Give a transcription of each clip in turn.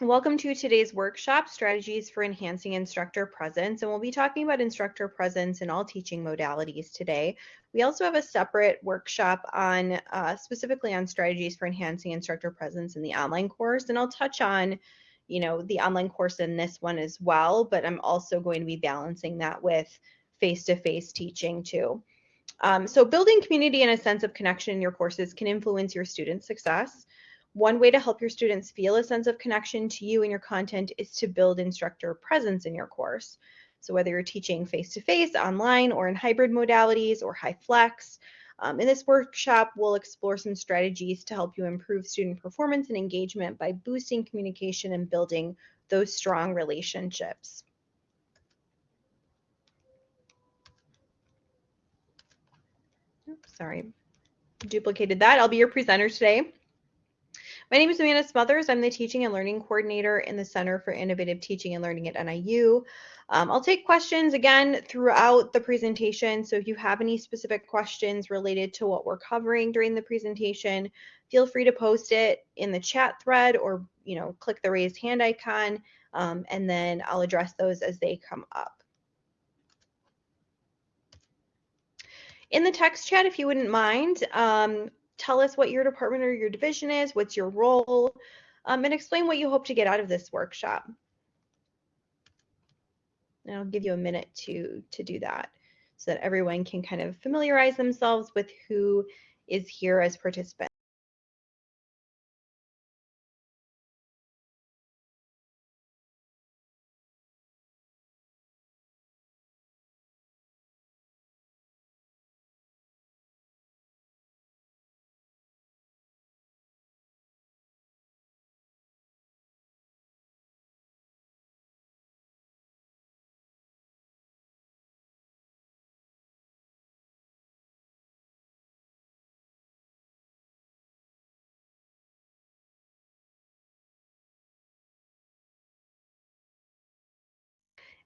Welcome to today's workshop, Strategies for Enhancing Instructor Presence, and we'll be talking about instructor presence in all teaching modalities today. We also have a separate workshop on uh, specifically on strategies for enhancing instructor presence in the online course, and I'll touch on you know the online course in this one as well, but I'm also going to be balancing that with face-to-face -face teaching too. Um, so building community and a sense of connection in your courses can influence your student success. One way to help your students feel a sense of connection to you and your content is to build instructor presence in your course. So whether you're teaching face-to-face, -face, online, or in hybrid modalities or HyFlex, um, in this workshop, we'll explore some strategies to help you improve student performance and engagement by boosting communication and building those strong relationships. Oops, sorry, duplicated that. I'll be your presenter today. My name is Amanda Smothers. I'm the Teaching and Learning Coordinator in the Center for Innovative Teaching and Learning at NIU. Um, I'll take questions again throughout the presentation. So if you have any specific questions related to what we're covering during the presentation, feel free to post it in the chat thread or you know click the raised hand icon um, and then I'll address those as they come up. In the text chat, if you wouldn't mind, um, tell us what your department or your division is, what's your role, um, and explain what you hope to get out of this workshop. And I'll give you a minute to, to do that so that everyone can kind of familiarize themselves with who is here as participants.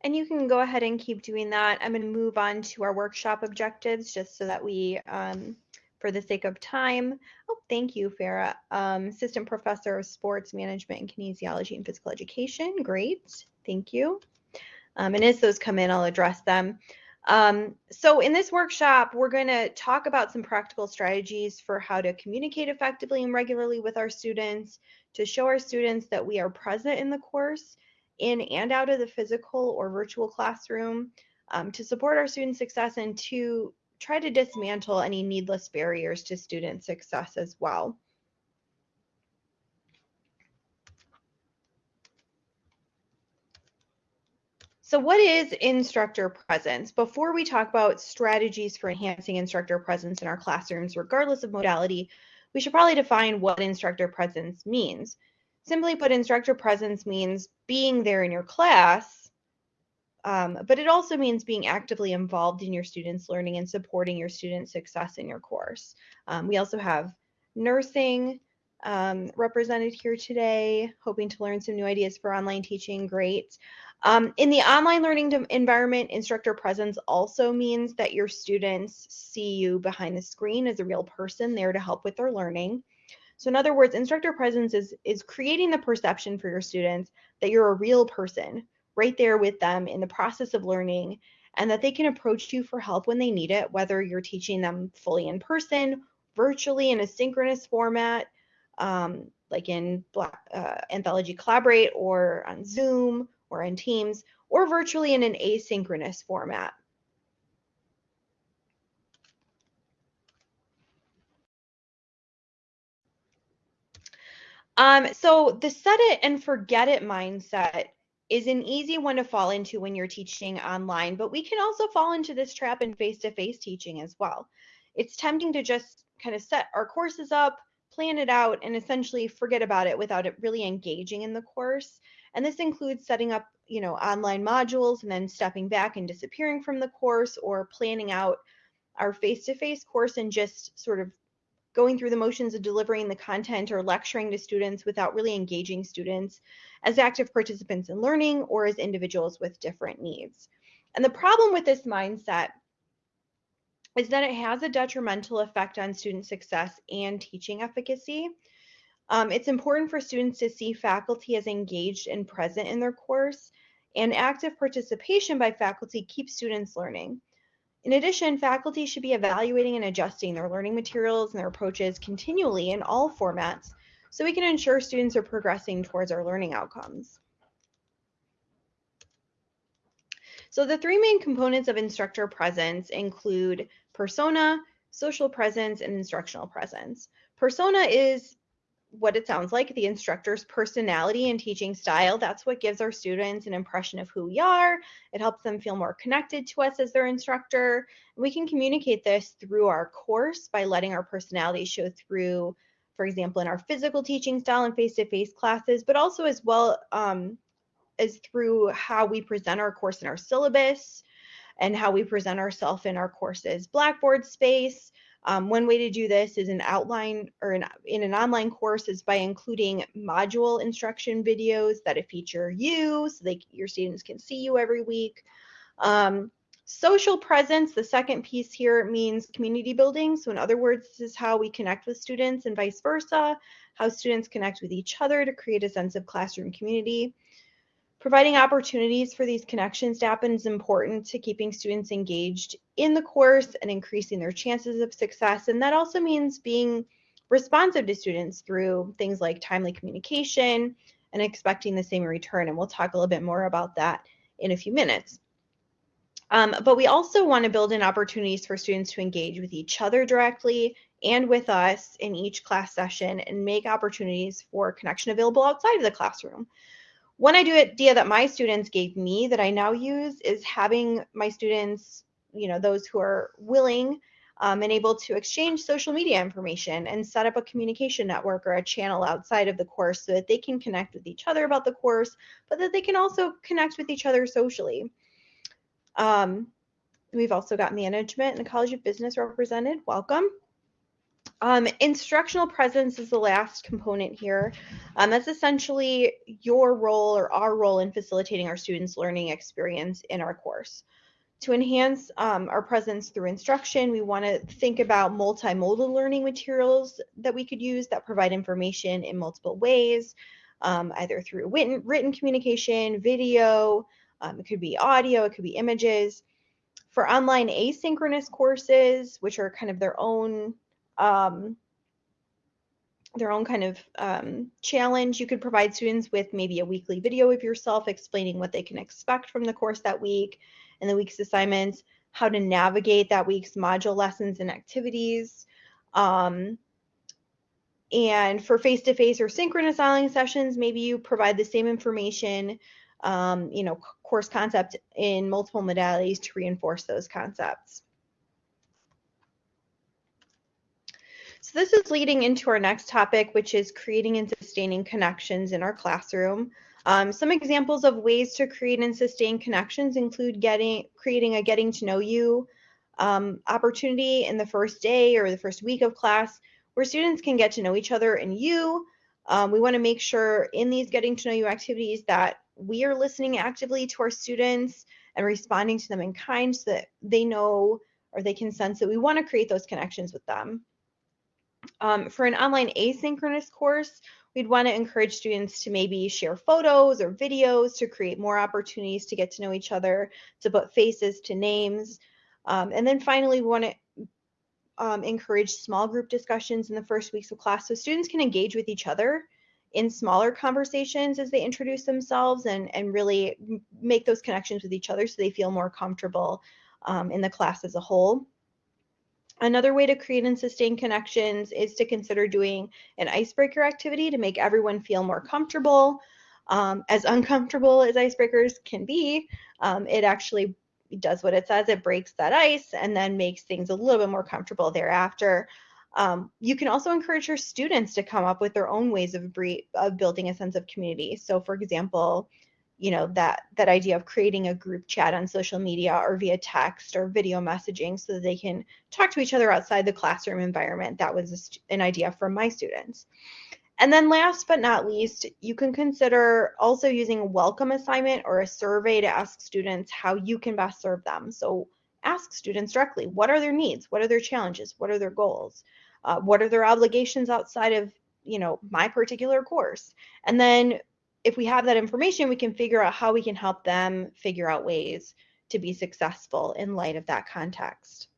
And you can go ahead and keep doing that. I'm going to move on to our workshop objectives just so that we, um, for the sake of time, oh, thank you, Farah, um, Assistant Professor of Sports Management and Kinesiology and Physical Education. Great, thank you. Um, and as those come in, I'll address them. Um, so in this workshop, we're going to talk about some practical strategies for how to communicate effectively and regularly with our students, to show our students that we are present in the course, in and out of the physical or virtual classroom um, to support our student success and to try to dismantle any needless barriers to student success as well. So what is instructor presence? Before we talk about strategies for enhancing instructor presence in our classrooms, regardless of modality, we should probably define what instructor presence means. Simply put, instructor presence means being there in your class, um, but it also means being actively involved in your students' learning and supporting your students' success in your course. Um, we also have nursing um, represented here today, hoping to learn some new ideas for online teaching. Great. Um, in the online learning environment, instructor presence also means that your students see you behind the screen as a real person there to help with their learning. So in other words, instructor presence is, is creating the perception for your students that you're a real person right there with them in the process of learning and that they can approach you for help when they need it, whether you're teaching them fully in person, virtually in a synchronous format, um, like in Black, uh, Anthology Collaborate or on Zoom or in Teams, or virtually in an asynchronous format. Um, so the set it and forget it mindset is an easy one to fall into when you're teaching online, but we can also fall into this trap in face-to-face teaching as well. It's tempting to just kind of set our courses up, plan it out, and essentially forget about it without it really engaging in the course. And this includes setting up, you know, online modules and then stepping back and disappearing from the course or planning out our face-to-face -face course and just sort of going through the motions of delivering the content or lecturing to students without really engaging students as active participants in learning or as individuals with different needs. And the problem with this mindset is that it has a detrimental effect on student success and teaching efficacy. Um, it's important for students to see faculty as engaged and present in their course, and active participation by faculty keeps students learning. In addition, faculty should be evaluating and adjusting their learning materials and their approaches continually in all formats so we can ensure students are progressing towards our learning outcomes. So the three main components of instructor presence include persona, social presence, and instructional presence. Persona is what it sounds like the instructor's personality and teaching style. That's what gives our students an impression of who we are. It helps them feel more connected to us as their instructor. We can communicate this through our course by letting our personality show through, for example, in our physical teaching style and face to face classes, but also as well um, as through how we present our course in our syllabus and how we present ourselves in our courses Blackboard space um, one way to do this is an outline or an, in an online course is by including module instruction videos that feature you so they, your students can see you every week. Um, social presence, the second piece here means community building. So in other words, this is how we connect with students and vice versa, how students connect with each other to create a sense of classroom community. Providing opportunities for these connections to happen is important to keeping students engaged in the course and increasing their chances of success. And that also means being responsive to students through things like timely communication and expecting the same return. And we'll talk a little bit more about that in a few minutes. Um, but we also want to build in opportunities for students to engage with each other directly and with us in each class session and make opportunities for connection available outside of the classroom. One idea that my students gave me that I now use is having my students, you know, those who are willing um, and able to exchange social media information and set up a communication network or a channel outside of the course so that they can connect with each other about the course, but that they can also connect with each other socially. Um, we've also got management and the College of Business represented. Welcome. Um, instructional presence is the last component here. Um, that's essentially your role or our role in facilitating our students' learning experience in our course. To enhance um, our presence through instruction, we want to think about multimodal learning materials that we could use that provide information in multiple ways, um, either through written, written communication, video, um, it could be audio, it could be images. For online asynchronous courses, which are kind of their own um, their own kind of um, challenge. You could provide students with maybe a weekly video of yourself explaining what they can expect from the course that week and the week's assignments, how to navigate that week's module lessons and activities. Um, and for face-to-face -face or synchronous online sessions, maybe you provide the same information, um, you know, course concept in multiple modalities to reinforce those concepts. So this is leading into our next topic, which is creating and sustaining connections in our classroom. Um, some examples of ways to create and sustain connections include getting creating a getting to know you um, opportunity in the first day or the first week of class where students can get to know each other and you. Um, we want to make sure in these getting to know you activities that we are listening actively to our students and responding to them in kind so that they know or they can sense that we want to create those connections with them. Um, for an online asynchronous course, we'd want to encourage students to maybe share photos or videos to create more opportunities to get to know each other, to put faces to names. Um, and then finally, we want to um, encourage small group discussions in the first weeks of class so students can engage with each other in smaller conversations as they introduce themselves and, and really make those connections with each other so they feel more comfortable um, in the class as a whole. Another way to create and sustain connections is to consider doing an icebreaker activity to make everyone feel more comfortable. Um, as uncomfortable as icebreakers can be, um, it actually does what it says. It breaks that ice and then makes things a little bit more comfortable thereafter. Um, you can also encourage your students to come up with their own ways of, of building a sense of community. So, for example, you know that that idea of creating a group chat on social media or via text or video messaging so that they can talk to each other outside the classroom environment that was an idea from my students. And then last but not least you can consider also using a welcome assignment or a survey to ask students how you can best serve them. So ask students directly what are their needs? What are their challenges? What are their goals? Uh, what are their obligations outside of you know, my particular course. And then if we have that information, we can figure out how we can help them figure out ways to be successful in light of that context.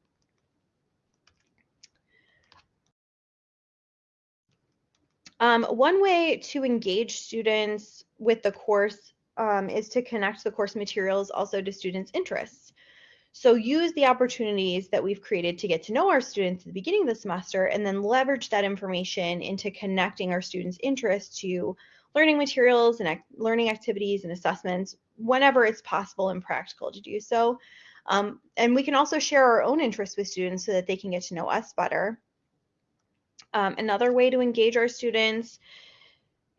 Um, one way to engage students with the course um, is to connect the course materials also to students' interests. So use the opportunities that we've created to get to know our students at the beginning of the semester and then leverage that information into connecting our students' interests to learning materials and learning activities and assessments whenever it's possible and practical to do so. Um, and we can also share our own interests with students so that they can get to know us better. Um, another way to engage our students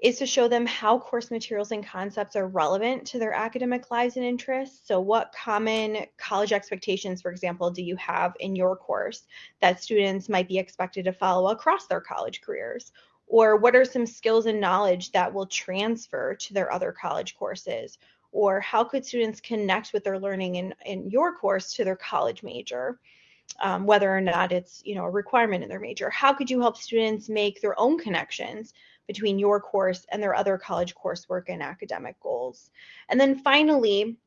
is to show them how course materials and concepts are relevant to their academic lives and interests. So what common college expectations, for example, do you have in your course that students might be expected to follow across their college careers? Or what are some skills and knowledge that will transfer to their other college courses? Or how could students connect with their learning in, in your course to their college major? Um, whether or not it's you know a requirement in their major. How could you help students make their own connections between your course and their other college coursework and academic goals. And then finally,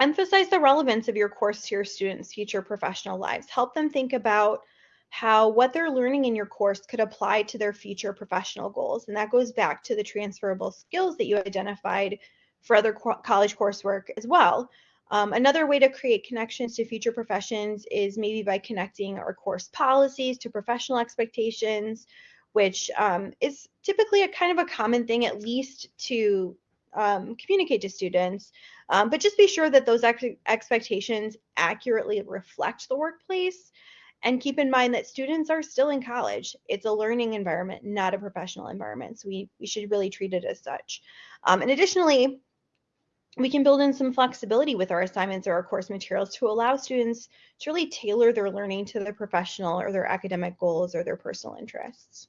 emphasize the relevance of your course to your students' future professional lives. Help them think about how what they're learning in your course could apply to their future professional goals. And that goes back to the transferable skills that you identified for other co college coursework as well. Um, another way to create connections to future professions is maybe by connecting our course policies to professional expectations, which um, is typically a kind of a common thing, at least to um, communicate to students. Um, but just be sure that those ex expectations accurately reflect the workplace. And keep in mind that students are still in college. It's a learning environment, not a professional environment. So we, we should really treat it as such. Um, and additionally, we can build in some flexibility with our assignments or our course materials to allow students to really tailor their learning to their professional or their academic goals or their personal interests.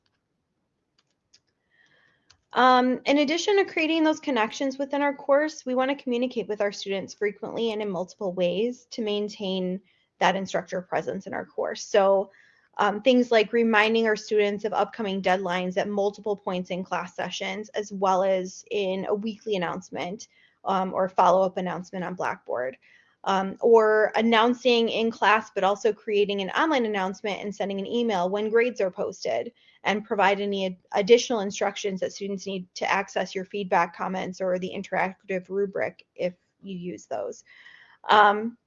Um, in addition to creating those connections within our course, we want to communicate with our students frequently and in multiple ways to maintain that instructor presence in our course. So um, things like reminding our students of upcoming deadlines at multiple points in class sessions, as well as in a weekly announcement um, or follow-up announcement on Blackboard um, or announcing in class, but also creating an online announcement and sending an email when grades are posted and provide any additional instructions that students need to access your feedback comments or the interactive rubric if you use those. Um,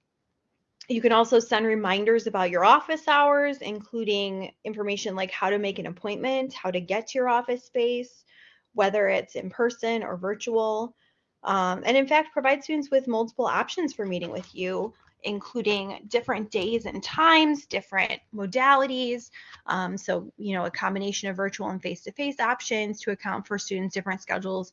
you can also send reminders about your office hours, including information like how to make an appointment, how to get to your office space, whether it's in person or virtual. Um, and in fact, provide students with multiple options for meeting with you, including different days and times, different modalities. Um, so, you know, a combination of virtual and face-to-face options to account for students' different schedules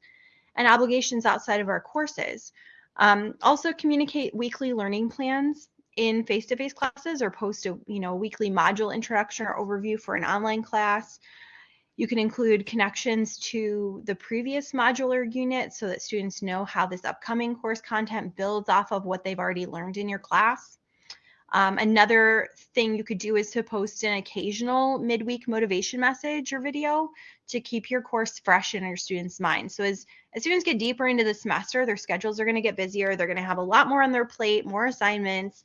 and obligations outside of our courses. Um, also communicate weekly learning plans in face-to-face -face classes or post a, you know, weekly module introduction or overview for an online class. You can include connections to the previous modular unit so that students know how this upcoming course content builds off of what they've already learned in your class. Um, another thing you could do is to post an occasional midweek motivation message or video to keep your course fresh in your students' minds. So as, as students get deeper into the semester, their schedules are going to get busier. They're going to have a lot more on their plate, more assignments.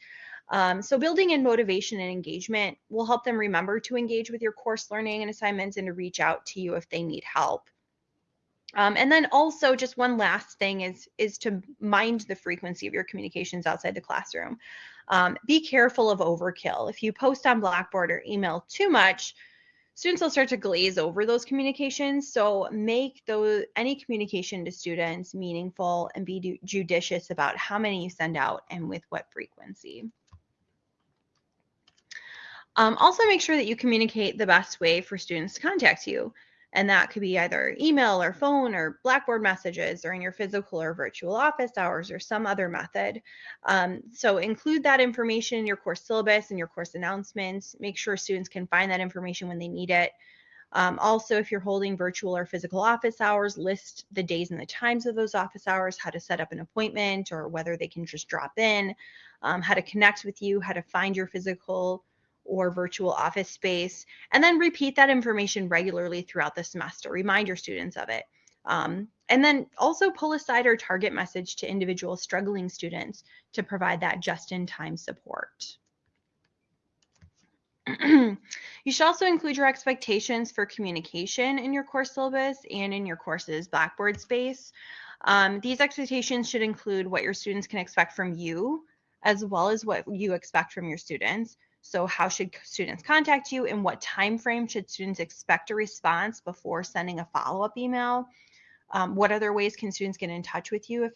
Um, so building in motivation and engagement will help them remember to engage with your course learning and assignments and to reach out to you if they need help. Um, and then also just one last thing is, is to mind the frequency of your communications outside the classroom. Um, be careful of overkill. If you post on Blackboard or email too much, students will start to glaze over those communications. So make those any communication to students meaningful and be judicious about how many you send out and with what frequency. Um, also make sure that you communicate the best way for students to contact you. And that could be either email or phone or Blackboard messages or in your physical or virtual office hours or some other method. Um, so include that information in your course syllabus and your course announcements. Make sure students can find that information when they need it. Um, also, if you're holding virtual or physical office hours, list the days and the times of those office hours, how to set up an appointment or whether they can just drop in, um, how to connect with you, how to find your physical or virtual office space, and then repeat that information regularly throughout the semester. Remind your students of it. Um, and then also pull aside or target message to individual struggling students to provide that just-in-time support. you should also include your expectations for communication in your course syllabus and in your course's Blackboard space. Um, these expectations should include what your students can expect from you, as well as what you expect from your students. So how should students contact you and what time frame should students expect a response before sending a follow-up email? Um, what other ways can students get in touch with you if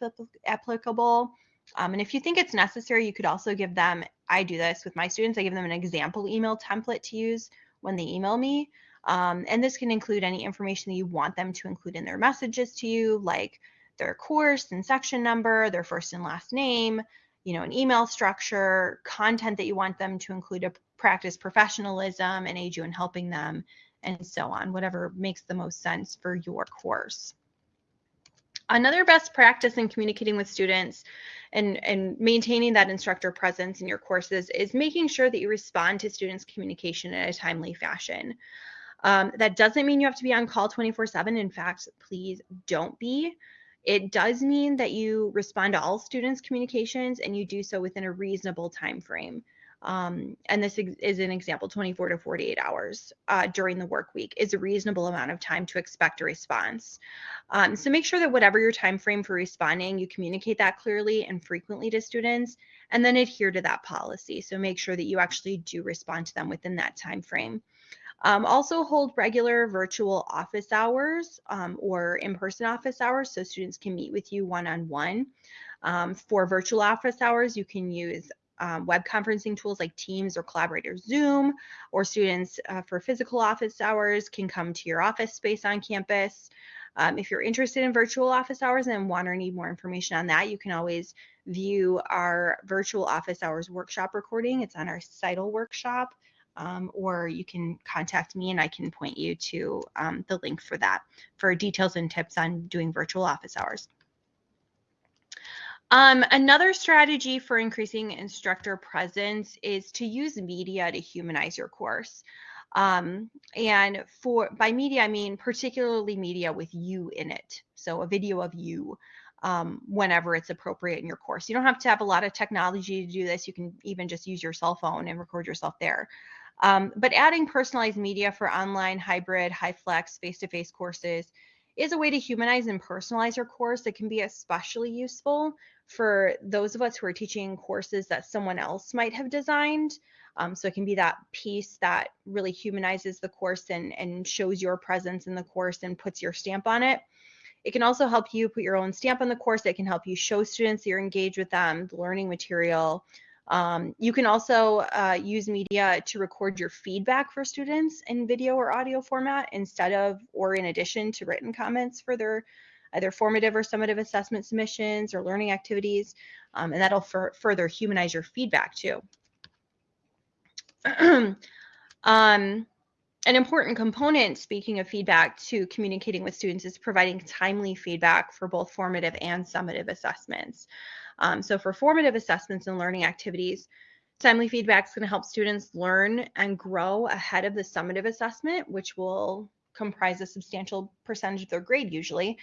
applicable? Um, and if you think it's necessary, you could also give them, I do this with my students, I give them an example email template to use when they email me. Um, and this can include any information that you want them to include in their messages to you, like their course and section number, their first and last name, you know, an email structure, content that you want them to include to practice professionalism and aid you in helping them, and so on, whatever makes the most sense for your course. Another best practice in communicating with students and, and maintaining that instructor presence in your courses is making sure that you respond to students' communication in a timely fashion. Um, that doesn't mean you have to be on call 24 7. In fact, please don't be. It does mean that you respond to all students' communications and you do so within a reasonable time frame. Um, and this is an example 24 to 48 hours uh, during the work week is a reasonable amount of time to expect a response. Um, so make sure that whatever your time frame for responding, you communicate that clearly and frequently to students and then adhere to that policy. So make sure that you actually do respond to them within that time frame. Um, also hold regular virtual office hours um, or in-person office hours so students can meet with you one-on-one. -on -one. um, for virtual office hours, you can use um, web conferencing tools like Teams or Collaborator Zoom, or students uh, for physical office hours can come to your office space on campus. Um, if you're interested in virtual office hours and want or need more information on that, you can always view our virtual office hours workshop recording. It's on our CITL workshop, um, or you can contact me and I can point you to um, the link for that for details and tips on doing virtual office hours. Um, another strategy for increasing instructor presence is to use media to humanize your course. Um, and for by media, I mean particularly media with you in it. So a video of you um, whenever it's appropriate in your course. You don't have to have a lot of technology to do this. You can even just use your cell phone and record yourself there. Um, but adding personalized media for online, hybrid, HyFlex, face-to-face courses is a way to humanize and personalize your course that can be especially useful for those of us who are teaching courses that someone else might have designed. Um, so it can be that piece that really humanizes the course and, and shows your presence in the course and puts your stamp on it. It can also help you put your own stamp on the course. It can help you show students that you're engaged with them, the learning material. Um, you can also uh, use media to record your feedback for students in video or audio format instead of or in addition to written comments for their either formative or summative assessment submissions or learning activities, um, and that'll further humanize your feedback too. um, an important component, speaking of feedback, to communicating with students is providing timely feedback for both formative and summative assessments. Um, so for formative assessments and learning activities, timely feedback is going to help students learn and grow ahead of the summative assessment, which will comprise a substantial percentage of their grade usually.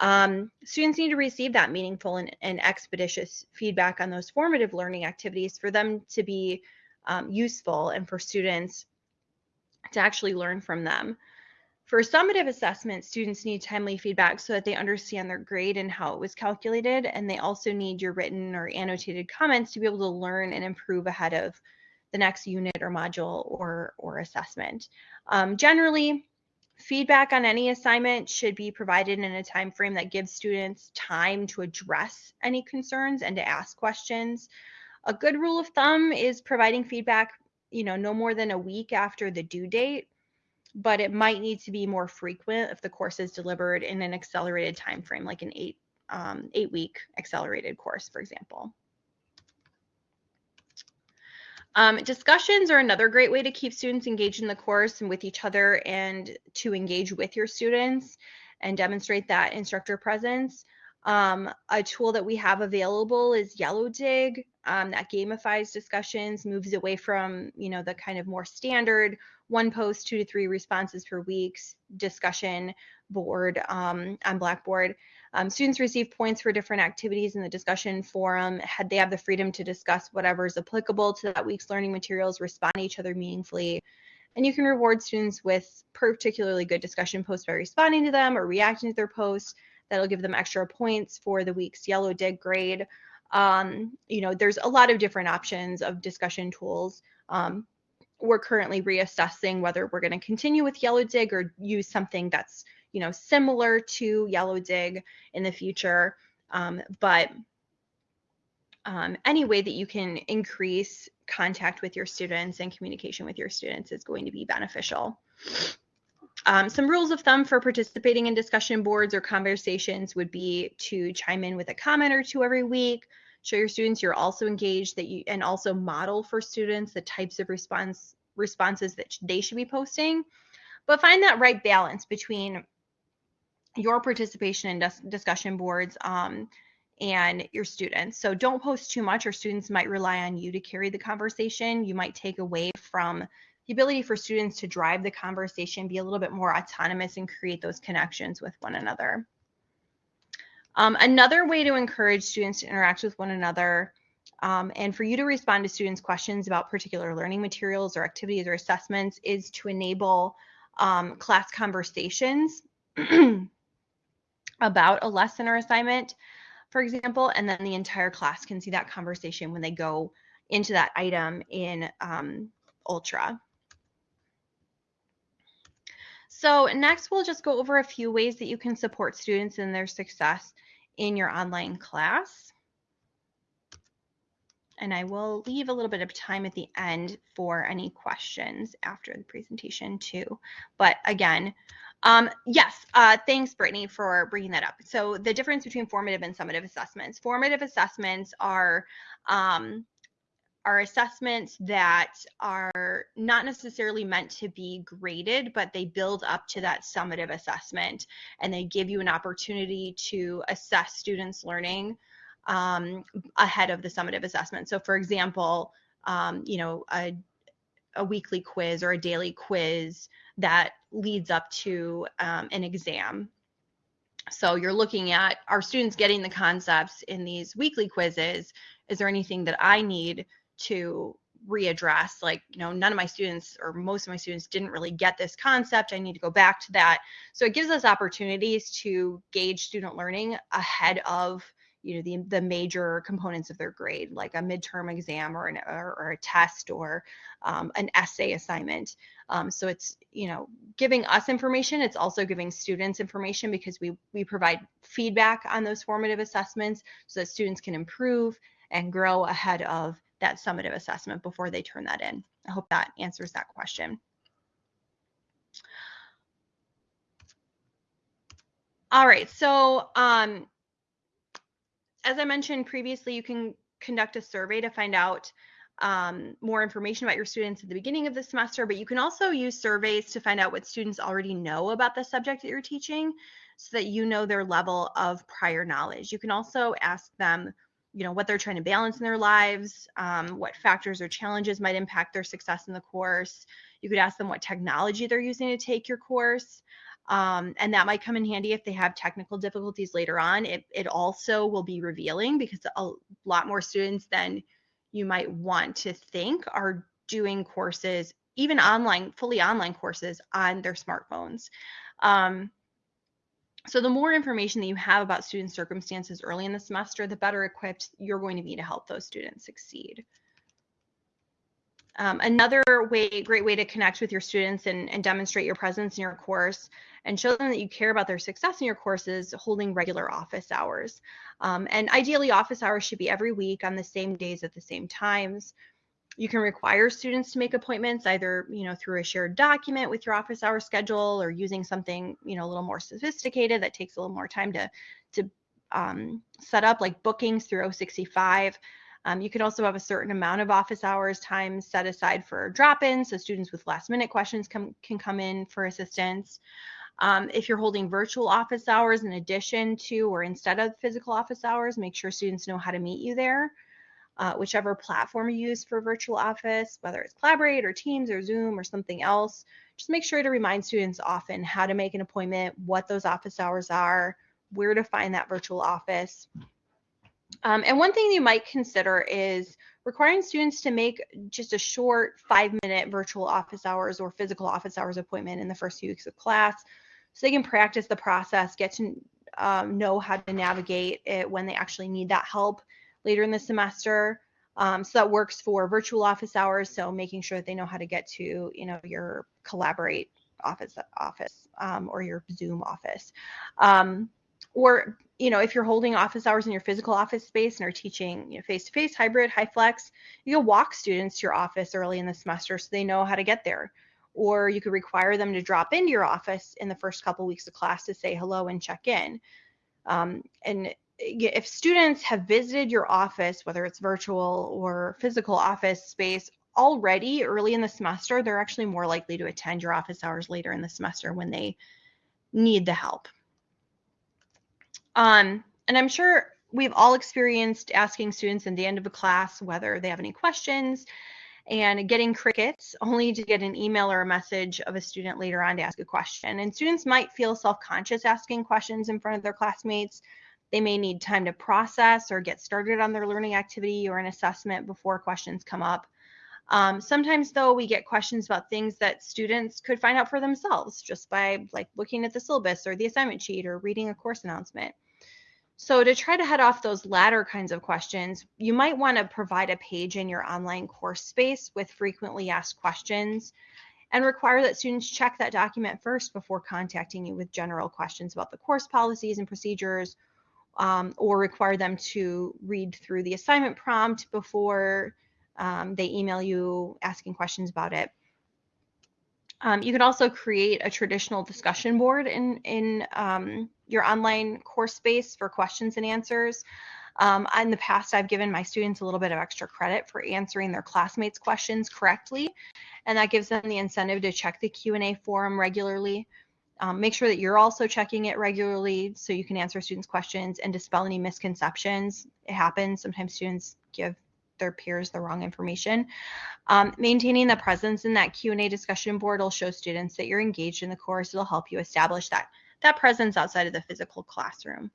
Um, students need to receive that meaningful and, and, expeditious feedback on those formative learning activities for them to be um, useful and for students to actually learn from them. For summative assessment, students need timely feedback so that they understand their grade and how it was calculated, and they also need your written or annotated comments to be able to learn and improve ahead of the next unit or module or, or assessment. Um, generally, Feedback on any assignment should be provided in a time frame that gives students time to address any concerns and to ask questions. A good rule of thumb is providing feedback, you know, no more than a week after the due date, but it might need to be more frequent if the course is delivered in an accelerated time frame, like an eight um, eight week accelerated course, for example. Um, discussions are another great way to keep students engaged in the course and with each other and to engage with your students and demonstrate that instructor presence. Um, a tool that we have available is Yellowdig um, that gamifies discussions, moves away from you know the kind of more standard one post, two to three responses per week discussion board um, on Blackboard. Um, students receive points for different activities in the discussion forum. Had they have the freedom to discuss whatever is applicable to that week's learning materials, respond to each other meaningfully. And you can reward students with particularly good discussion posts by responding to them or reacting to their posts. That'll give them extra points for the week's Yellowdig grade. Um, you know, there's a lot of different options of discussion tools. Um, we're currently reassessing whether we're going to continue with Yellowdig or use something that's you know similar to yellow dig in the future um, but um, any way that you can increase contact with your students and communication with your students is going to be beneficial um, some rules of thumb for participating in discussion boards or conversations would be to chime in with a comment or two every week show your students you're also engaged that you and also model for students the types of response responses that they should be posting but find that right balance between your participation in dis discussion boards um, and your students. So don't post too much or students might rely on you to carry the conversation. You might take away from the ability for students to drive the conversation, be a little bit more autonomous and create those connections with one another. Um, another way to encourage students to interact with one another um, and for you to respond to students' questions about particular learning materials or activities or assessments is to enable um, class conversations about a lesson or assignment, for example, and then the entire class can see that conversation when they go into that item in um, Ultra. So next we'll just go over a few ways that you can support students in their success in your online class. And I will leave a little bit of time at the end for any questions after the presentation too. But again, um, yes, uh, thanks, Brittany, for bringing that up. So the difference between formative and summative assessments. Formative assessments are um, are assessments that are not necessarily meant to be graded, but they build up to that summative assessment and they give you an opportunity to assess students' learning um, ahead of the summative assessment. So, for example, um, you know, a, a weekly quiz or a daily quiz that leads up to um, an exam. So you're looking at are students getting the concepts in these weekly quizzes? Is there anything that I need to readdress? Like, you know, none of my students or most of my students didn't really get this concept. I need to go back to that. So it gives us opportunities to gauge student learning ahead of you know the the major components of their grade like a midterm exam or an or, or a test or um, an essay assignment um, so it's you know giving us information it's also giving students information because we we provide feedback on those formative assessments so that students can improve and grow ahead of that summative assessment before they turn that in i hope that answers that question all right so um as I mentioned previously, you can conduct a survey to find out um, more information about your students at the beginning of the semester, but you can also use surveys to find out what students already know about the subject that you're teaching so that you know their level of prior knowledge. You can also ask them, you know, what they're trying to balance in their lives, um, what factors or challenges might impact their success in the course. You could ask them what technology they're using to take your course. Um, and that might come in handy if they have technical difficulties later on. It, it also will be revealing because a lot more students than you might want to think are doing courses, even online, fully online courses on their smartphones. Um, so the more information that you have about student circumstances early in the semester, the better equipped you're going to be to help those students succeed. Um, another way, great way to connect with your students and, and, demonstrate your presence in your course and show them that you care about their success in your course is holding regular office hours. Um, and ideally, office hours should be every week on the same days at the same times. You can require students to make appointments either, you know, through a shared document with your office hour schedule or using something, you know, a little more sophisticated that takes a little more time to, to um, set up like bookings through 065. Um, you can also have a certain amount of office hours time set aside for drop-ins, so students with last minute questions come, can come in for assistance. Um, if you're holding virtual office hours in addition to or instead of physical office hours, make sure students know how to meet you there. Uh, whichever platform you use for virtual office, whether it's Collaborate or Teams or Zoom or something else, just make sure to remind students often how to make an appointment, what those office hours are, where to find that virtual office. Um, and one thing you might consider is requiring students to make just a short five minute virtual office hours or physical office hours appointment in the first few weeks of class so they can practice the process, get to um, know how to navigate it when they actually need that help later in the semester. Um, so that works for virtual office hours. So making sure that they know how to get to, you know, your collaborate office office um, or your Zoom office. Um, or, you know, if you're holding office hours in your physical office space and are teaching, you know, face-to-face, hybrid, HyFlex, you can walk students to your office early in the semester so they know how to get there. Or you could require them to drop into your office in the first couple weeks of class to say hello and check in. Um, and if students have visited your office, whether it's virtual or physical office space already early in the semester, they're actually more likely to attend your office hours later in the semester when they need the help. Um, and I'm sure we've all experienced asking students in the end of a class whether they have any questions and getting crickets only to get an email or a message of a student later on to ask a question. And students might feel self-conscious asking questions in front of their classmates they may need time to process or get started on their learning activity or an assessment before questions come up. Um, sometimes though, we get questions about things that students could find out for themselves just by like looking at the syllabus or the assignment sheet or reading a course announcement. So to try to head off those latter kinds of questions, you might want to provide a page in your online course space with frequently asked questions and require that students check that document first before contacting you with general questions about the course policies and procedures um, or require them to read through the assignment prompt before um, they email you asking questions about it. Um, you can also create a traditional discussion board in, in um, your online course space for questions and answers. Um, in the past, I've given my students a little bit of extra credit for answering their classmates' questions correctly, and that gives them the incentive to check the Q&A forum regularly. Um, make sure that you're also checking it regularly so you can answer students' questions and dispel any misconceptions. It happens. Sometimes students give their peers the wrong information. Um, maintaining the presence in that Q&A discussion board will show students that you're engaged in the course. It'll help you establish that, that presence outside of the physical classroom.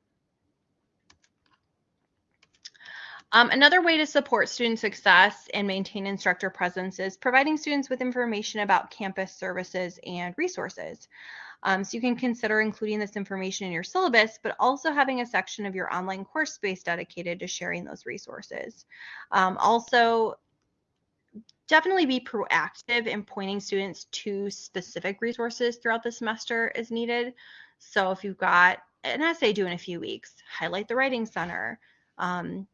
Um, another way to support student success and maintain instructor presence is providing students with information about campus services and resources. Um, so you can consider including this information in your syllabus, but also having a section of your online course space dedicated to sharing those resources. Um, also, definitely be proactive in pointing students to specific resources throughout the semester as needed. So if you've got an essay due in a few weeks, highlight the Writing Center. Um,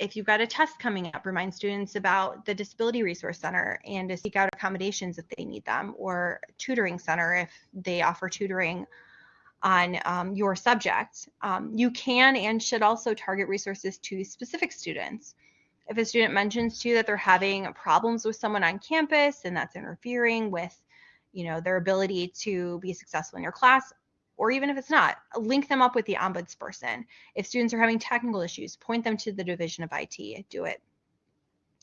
if you've got a test coming up, remind students about the Disability Resource Center and to seek out accommodations if they need them, or tutoring center if they offer tutoring on um, your subject. Um, you can and should also target resources to specific students. If a student mentions to you that they're having problems with someone on campus and that's interfering with you know their ability to be successful in your class or even if it's not, link them up with the ombudsperson. If students are having technical issues, point them to the Division of IT. Do it.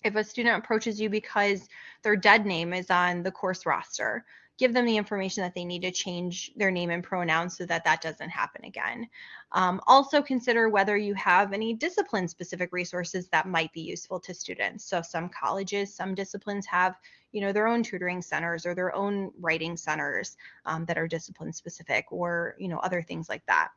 If a student approaches you because their dead name is on the course roster, give them the information that they need to change their name and pronouns so that that doesn't happen again. Um, also consider whether you have any discipline specific resources that might be useful to students. So some colleges, some disciplines have you know their own tutoring centers or their own writing centers um, that are discipline specific or you know other things like that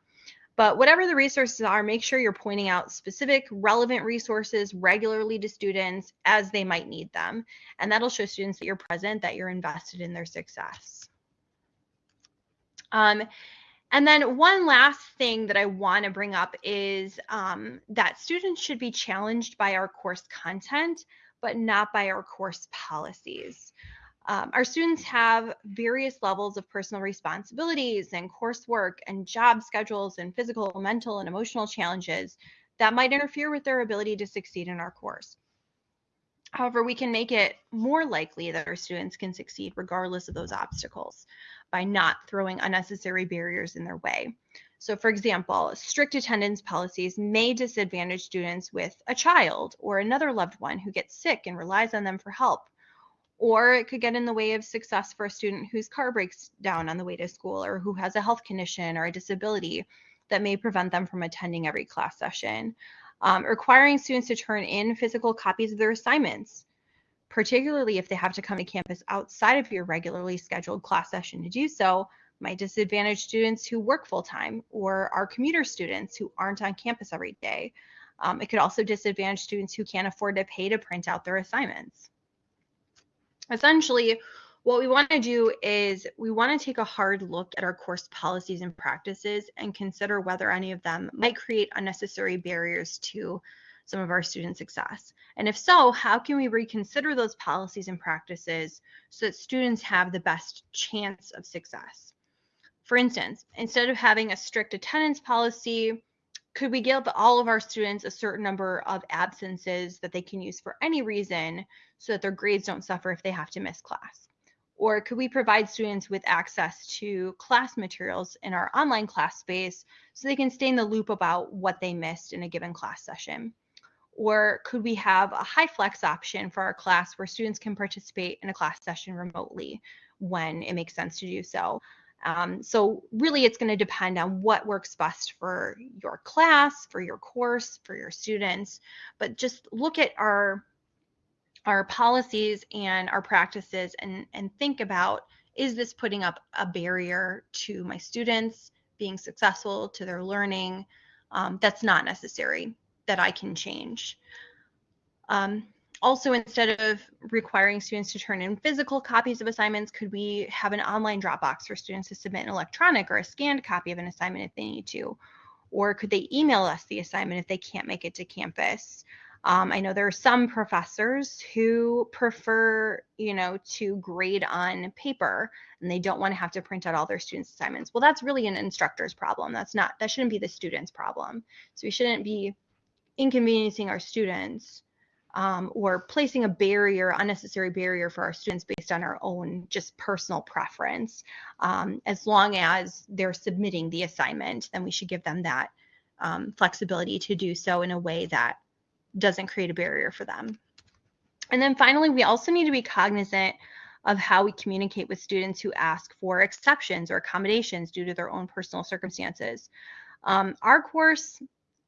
but whatever the resources are make sure you're pointing out specific relevant resources regularly to students as they might need them and that'll show students that you're present that you're invested in their success um, and then one last thing that I want to bring up is um, that students should be challenged by our course content but not by our course policies. Um, our students have various levels of personal responsibilities and coursework and job schedules and physical, mental, and emotional challenges that might interfere with their ability to succeed in our course. However, we can make it more likely that our students can succeed regardless of those obstacles by not throwing unnecessary barriers in their way. So, for example, strict attendance policies may disadvantage students with a child or another loved one who gets sick and relies on them for help. Or it could get in the way of success for a student whose car breaks down on the way to school or who has a health condition or a disability that may prevent them from attending every class session um, requiring students to turn in physical copies of their assignments, particularly if they have to come to campus outside of your regularly scheduled class session to do so, might disadvantage students who work full time or are commuter students who aren't on campus every day. Um, it could also disadvantage students who can't afford to pay to print out their assignments. Essentially, what we want to do is we want to take a hard look at our course policies and practices and consider whether any of them might create unnecessary barriers to some of our student success. And if so, how can we reconsider those policies and practices so that students have the best chance of success? For instance, instead of having a strict attendance policy, could we give all of our students a certain number of absences that they can use for any reason so that their grades don't suffer if they have to miss class? Or could we provide students with access to class materials in our online class space so they can stay in the loop about what they missed in a given class session? Or could we have a HyFlex option for our class where students can participate in a class session remotely when it makes sense to do so? Um, so really it's going to depend on what works best for your class, for your course, for your students. But just look at our our policies and our practices and, and think about is this putting up a barrier to my students being successful to their learning um, that's not necessary that I can change. Um, also, instead of requiring students to turn in physical copies of assignments, could we have an online Dropbox for students to submit an electronic or a scanned copy of an assignment if they need to? Or could they email us the assignment if they can't make it to campus? Um, I know there are some professors who prefer, you know, to grade on paper and they don't want to have to print out all their students' assignments. Well, that's really an instructor's problem. That's not, that shouldn't be the student's problem. So we shouldn't be inconveniencing our students um, or placing a barrier, unnecessary barrier for our students based on our own just personal preference. Um, as long as they're submitting the assignment, then we should give them that um, flexibility to do so in a way that doesn't create a barrier for them. And then finally, we also need to be cognizant of how we communicate with students who ask for exceptions or accommodations due to their own personal circumstances. Um, our course,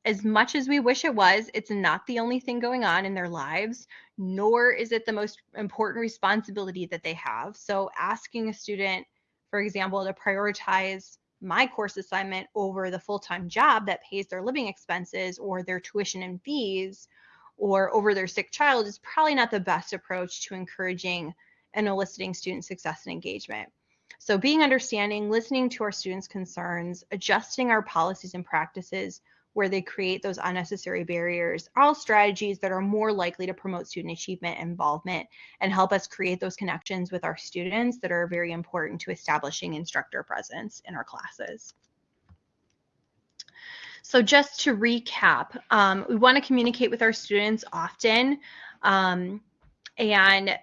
as much as we wish it was, it's not the only thing going on in their lives, nor is it the most important responsibility that they have. So asking a student, for example, to prioritize my course assignment over the full-time job that pays their living expenses or their tuition and fees or over their sick child is probably not the best approach to encouraging and eliciting student success and engagement. So being understanding, listening to our students' concerns, adjusting our policies and practices where they create those unnecessary barriers all strategies that are more likely to promote student achievement and involvement and help us create those connections with our students that are very important to establishing instructor presence in our classes. So just to recap, um, we want to communicate with our students often um, and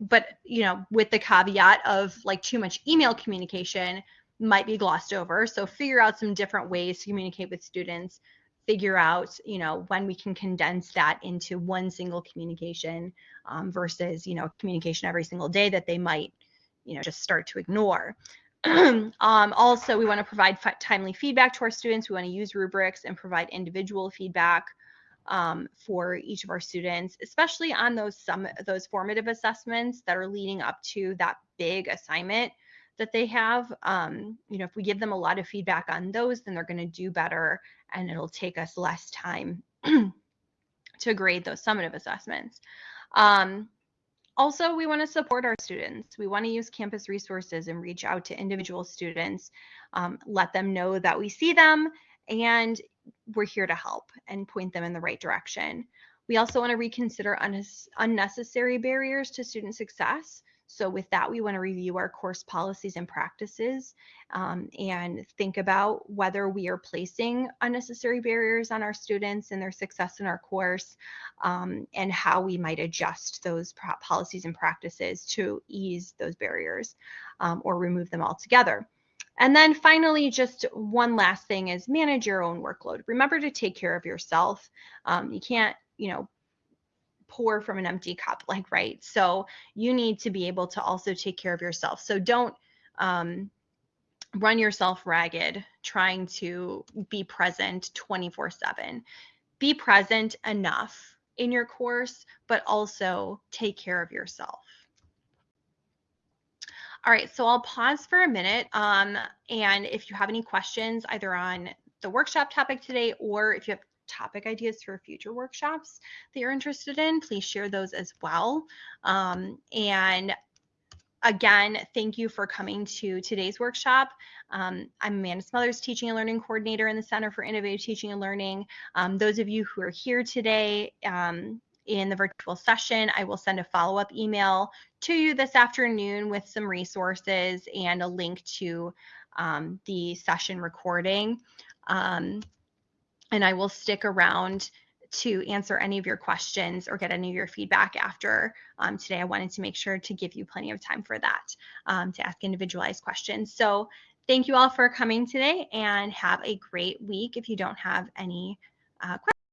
but you know with the caveat of like too much email communication might be glossed over. So figure out some different ways to communicate with students. Figure out you know when we can condense that into one single communication um, versus you know communication every single day that they might you know just start to ignore. Um, also, we want to provide timely feedback to our students. We want to use rubrics and provide individual feedback um, for each of our students, especially on those some those formative assessments that are leading up to that big assignment that they have. Um, you know, if we give them a lot of feedback on those, then they're going to do better, and it'll take us less time to grade those summative assessments. Um, also, we want to support our students. We want to use campus resources and reach out to individual students, um, let them know that we see them and we're here to help and point them in the right direction. We also want to reconsider un unnecessary barriers to student success. So with that, we want to review our course policies and practices um, and think about whether we are placing unnecessary barriers on our students and their success in our course um, and how we might adjust those policies and practices to ease those barriers um, or remove them altogether. And then finally, just one last thing is manage your own workload. Remember to take care of yourself. Um, you can't, you know, pour from an empty cup, like, right? So you need to be able to also take care of yourself. So don't um, run yourself ragged trying to be present 24 7. Be present enough in your course, but also take care of yourself. All right, so I'll pause for a minute. Um, and if you have any questions either on the workshop topic today or if you have topic ideas for future workshops that you're interested in, please share those as well. Um, and again, thank you for coming to today's workshop. Um, I'm Amanda Smothers, Teaching and Learning Coordinator in the Center for Innovative Teaching and Learning. Um, those of you who are here today, um, in the virtual session. I will send a follow up email to you this afternoon with some resources and a link to um, the session recording. Um, and I will stick around to answer any of your questions or get any of your feedback after um, today. I wanted to make sure to give you plenty of time for that um, to ask individualized questions. So thank you all for coming today and have a great week if you don't have any uh, questions.